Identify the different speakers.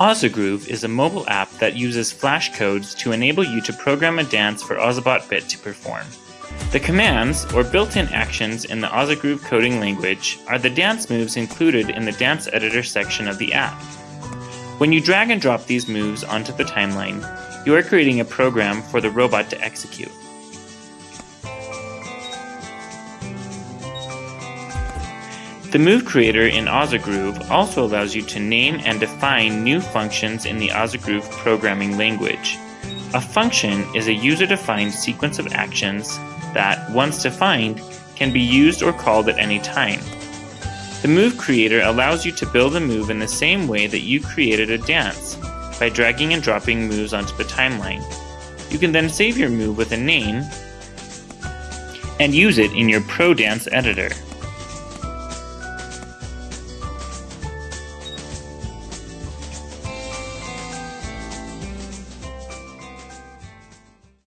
Speaker 1: Ozogroove is a mobile app that uses flash codes to enable you to program a dance for Ozobot Bit to perform. The commands, or built-in actions in the Ozogroove coding language, are the dance moves included in the Dance Editor section of the app. When you drag and drop these moves onto the timeline, you are creating a program for the robot to execute. The Move Creator in Ozogroove also allows you to name and define new functions in the Ozogroove programming language. A function is a user-defined sequence of actions that, once defined, can be used or called at any time. The Move Creator allows you to build a move in the same way that you created a dance, by dragging and dropping moves onto the timeline. You can then save your move with a name and use it in your Pro Dance editor.